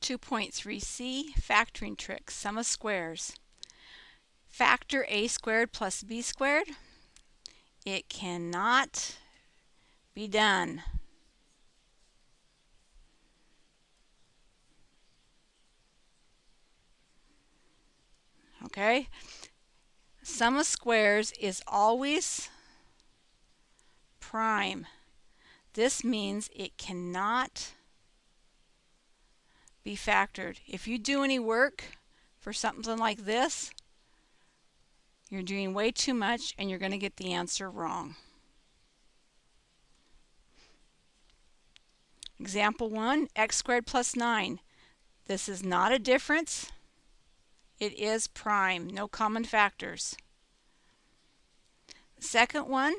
2.3c, factoring trick, sum of squares. Factor a squared plus b squared. It cannot be done. Okay? Sum of squares is always prime. This means it cannot be factored. If you do any work for something like this, you're doing way too much and you're going to get the answer wrong. Example 1, x squared plus 9. This is not a difference. It is prime, no common factors. Second one,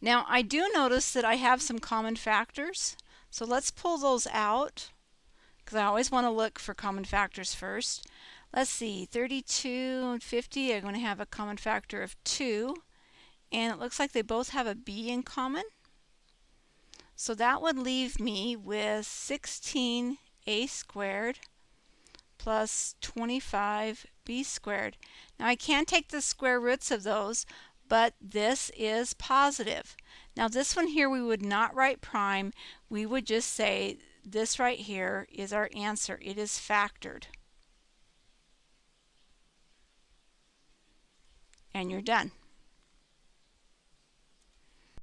now I do notice that I have some common factors, so let's pull those out because I always want to look for common factors first. Let's see, 32 and 50 are going to have a common factor of 2, and it looks like they both have a b in common. So that would leave me with 16a squared plus 25b squared. Now I can take the square roots of those, but this is positive. Now this one here we would not write prime, we would just say this right here is our answer. It is factored. And you're done.